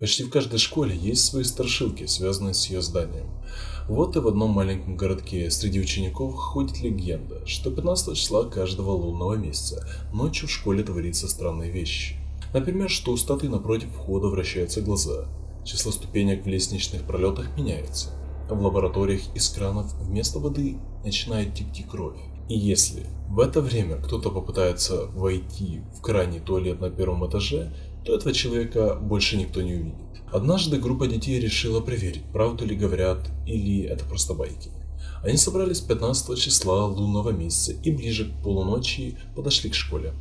Почти в каждой школе есть свои страшилки, связанные с ее зданием. Вот и в одном маленьком городке среди учеников ходит легенда, что 15 числа каждого лунного месяца ночью в школе творится странные вещи. Например, что у статуи напротив входа вращаются глаза, число ступенек в лестничных пролетах меняется, в лабораториях из кранов вместо воды начинает текти кровь. И если в это время кто-то попытается войти в крайний туалет на первом этаже, то этого человека больше никто не увидит. Однажды группа детей решила проверить, правду ли говорят или это просто байки. Они собрались 15 числа лунного месяца и ближе к полуночи подошли к школе.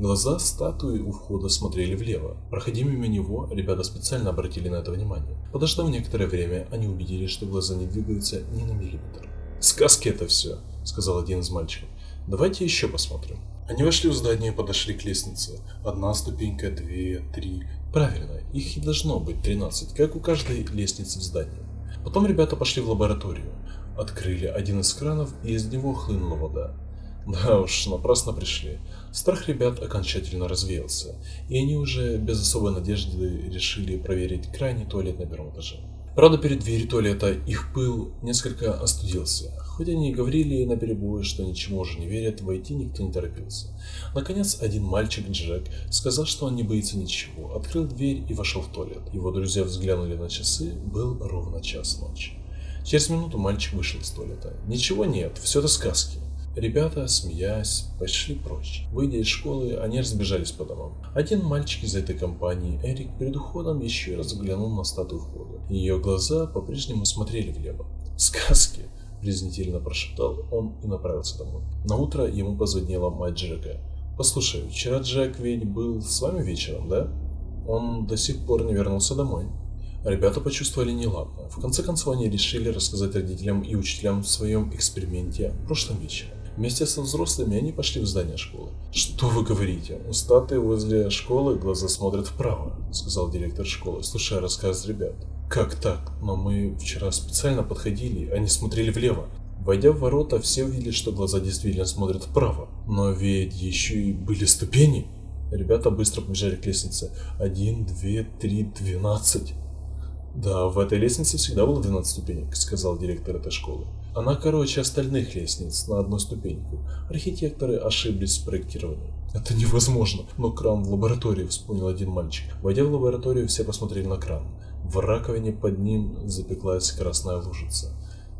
Глаза статуи у входа смотрели влево. Проходя мимо него, ребята специально обратили на это внимание. Подождав некоторое время, они убедились, что глаза не двигаются ни на миллиметр. «Сказки это все», — сказал один из мальчиков. «Давайте еще посмотрим». Они вошли в здание и подошли к лестнице. Одна ступенька, две, три. Правильно, их и должно быть 13, как у каждой лестницы в здании. Потом ребята пошли в лабораторию. Открыли один из кранов, и из него хлынула вода. Да уж, напрасно пришли. Страх ребят окончательно развеялся, и они уже без особой надежды решили проверить крайний туалет на первом этаже. Правда, перед дверью туалета их пыл несколько остудился. Хоть они и говорили на перебой, что ничему уже не верят, войти никто не торопился. Наконец, один мальчик, Джек, сказал, что он не боится ничего, открыл дверь и вошел в туалет. Его друзья взглянули на часы, был ровно час ночи. Через минуту мальчик вышел из туалета. Ничего нет, все это сказки. Ребята, смеясь, пошли прочь. Выйдя из школы, они разбежались по домам. Один мальчик из этой компании, Эрик, перед уходом еще раз взглянул на статую входа. Ее глаза по-прежнему смотрели влево. «Сказки!» – презрительно прошептал он и направился домой. На утро ему позвонила мать Джека. «Послушай, вчера Джек ведь был с вами вечером, да? Он до сих пор не вернулся домой». Ребята почувствовали неладно. В конце концов, они решили рассказать родителям и учителям в своем эксперименте прошлым вечером. Вместе со взрослыми они пошли в здание школы. «Что вы говорите? У статуи возле школы глаза смотрят вправо», — сказал директор школы, слушая рассказ ребят. «Как так? Но мы вчера специально подходили, они смотрели влево. Войдя в ворота, все увидели, что глаза действительно смотрят вправо. Но ведь еще и были ступени. Ребята быстро побежали к лестнице. Один, две, три, двенадцать. Да, в этой лестнице всегда было 12 ступенек, сказал директор этой школы. Она короче остальных лестниц на одну ступеньку. Архитекторы ошиблись с проектированием. Это невозможно. Но кран в лаборатории, вспомнил один мальчик. Войдя в лабораторию, все посмотрели на кран. В раковине под ним запеклась красная лужица.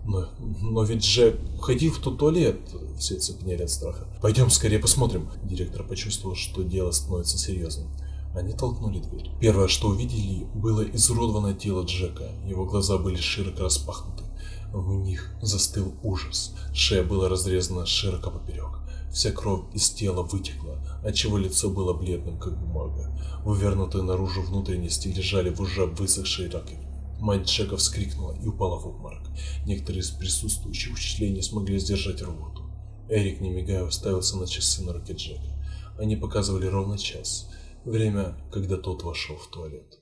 Но, но ведь Джек ходил в тот туалет, все цепенели от страха. Пойдем скорее посмотрим. Директор почувствовал, что дело становится серьезным. Они толкнули дверь. Первое, что увидели, было изуродованное тело Джека. Его глаза были широко распахнуты. В них застыл ужас. Шея была разрезана широко поперек. Вся кровь из тела вытекла, отчего лицо было бледным, как бумага. Вывернутые наружу внутренности лежали в уже высохшей раковине. Мать Джека вскрикнула и упала в обморок. Некоторые из присутствующих учителей не смогли сдержать рвоту. Эрик, не мигая, уставился на часы на руке Джека. Они показывали ровно час. Время, когда тот вошел в туалет.